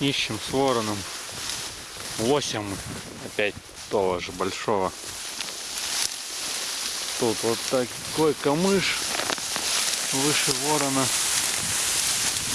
ищем с вороном. Восемь опять того же большого. Тут вот такой камыш выше ворона.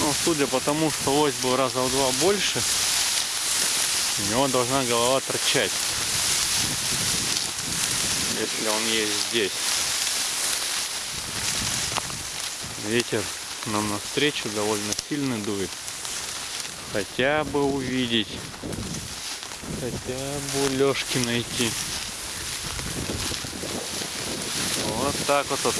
Ну, судя по тому, что лось был раза в два больше, у него должна голова торчать. Если он есть здесь. Ветер нам навстречу довольно сильно дует. Хотя бы увидеть. Хотя бы лёжки найти. Вот так вот. вот.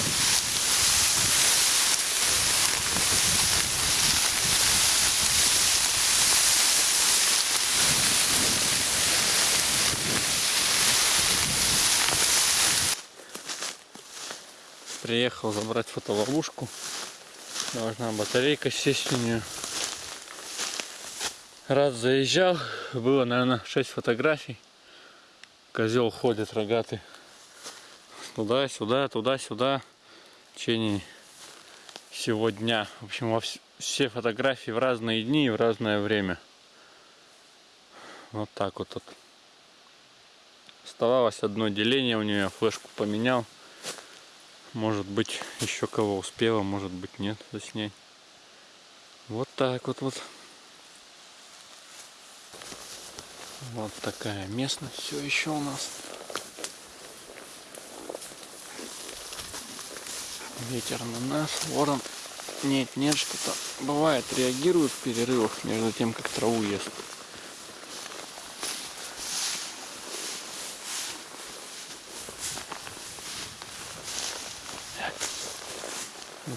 Приехал забрать фотоловушку. Должна батарейка сесть у нее. Раз заезжал, было, наверное, 6 фотографий. Козел ходит рогатый. Туда-сюда, туда-сюда. В течение всего дня. В общем, во вс все фотографии в разные дни и в разное время. Вот так вот тут. Оставалось одно деление у нее, флешку поменял. Может быть, еще кого успела, может быть, нет заснять. Вот так вот вот. Вот такая местность все еще у нас. Ветер на нас, ворон. Нет, нет, что-то бывает, реагирует в перерывах между тем, как траву ест.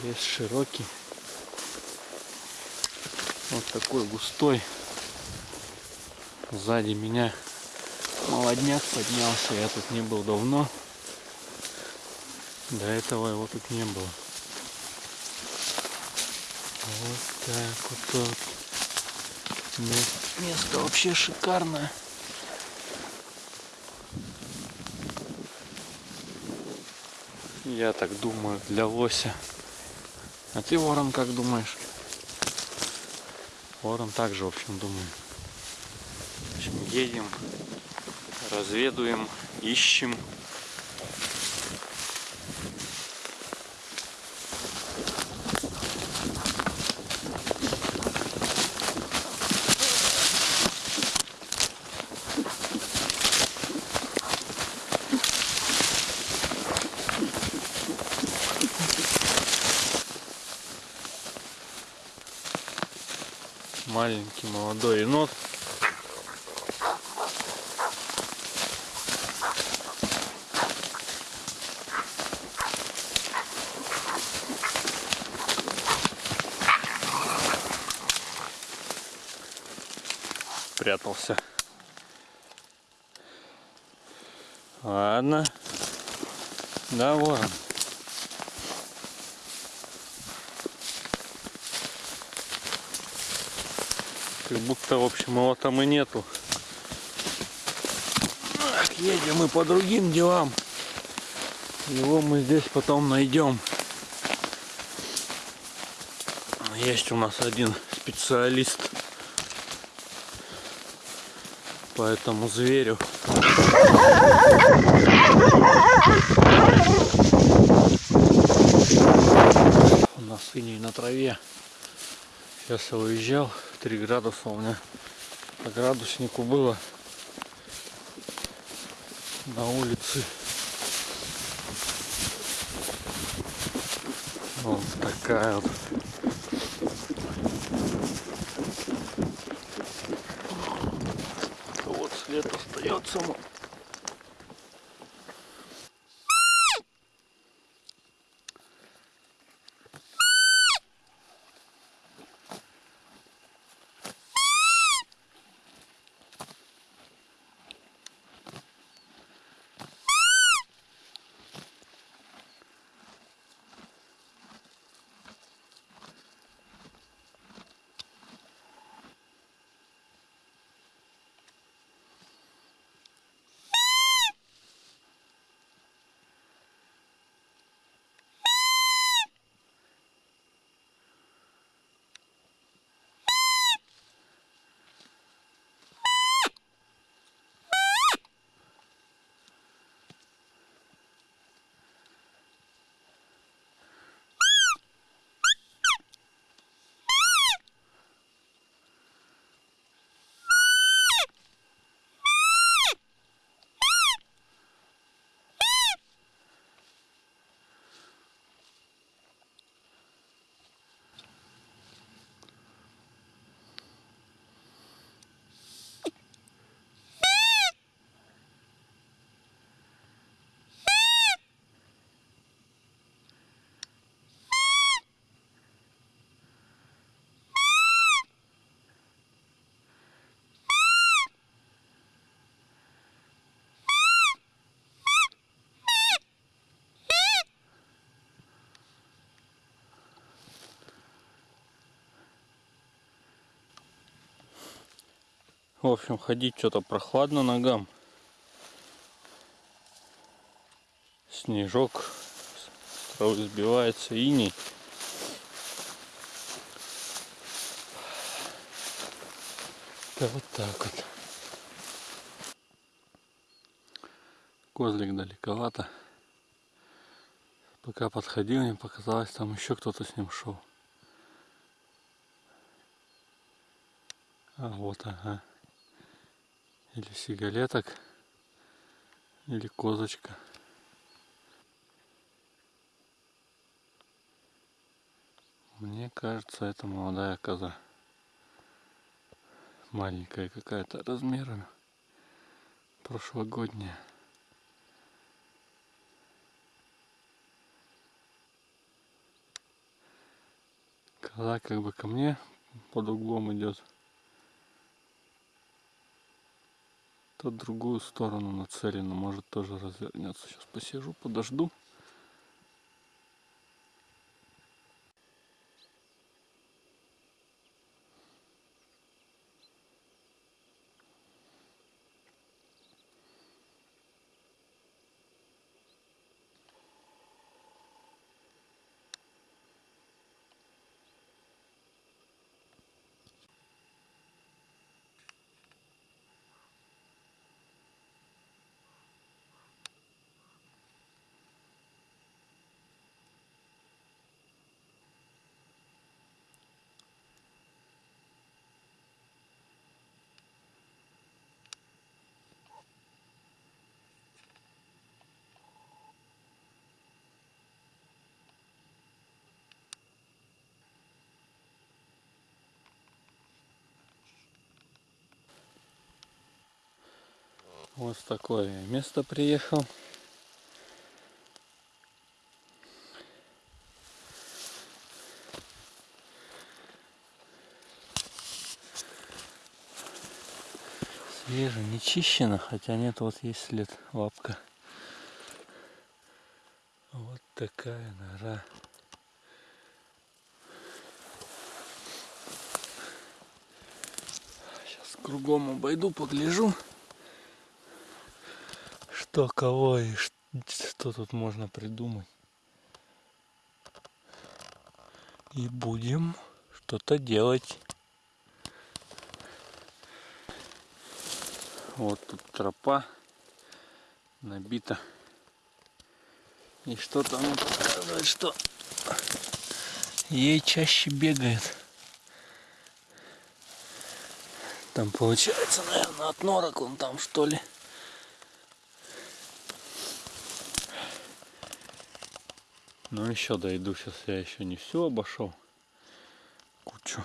Лес широкий. Вот такой густой. Сзади меня молодняк поднялся. Я тут не был давно. До этого его тут не было. Вот так вот тут. Место вообще шикарное. Я так думаю, для лося. А ты, Ворон, как думаешь? Ворон также, в общем, думаю. Едем, разведуем, ищем. маленький молодой енот. Прятался. Ладно. Да, ворон. Как будто, в общем, его там и нету. Так, едем мы по другим делам. Его мы здесь потом найдем. Есть у нас один специалист по этому зверю. У нас синий на траве. Сейчас я уезжал. 3 градуса у меня по градуснику было на улице. Вот такая вот. そ思う。В общем, ходить что-то прохладно ногам. Снежок травы сбивается, иней. Да вот так вот. Козлик далековато. Пока подходил, мне показалось, там еще кто-то с ним шел. А вот, ага. Или сигалеток, или козочка. Мне кажется, это молодая коза. Маленькая какая-то размером. Прошлогодняя. Коза как бы ко мне под углом идет. То другую сторону нацелено, может тоже развернется. Сейчас посижу, подожду. Вот в такое место приехал. Свеже, не чищено, хотя нет, вот есть след, лапка. Вот такая нора. Сейчас кругом обойду, погляжу что кого и что тут можно придумать. И будем что-то делать. Вот тут тропа набита. И что-то ну показывает, что ей чаще бегает. Там получается, наверное, от норок он там что ли. Ну еще дойду, сейчас я еще не все обошел. Кучу.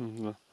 М, Да.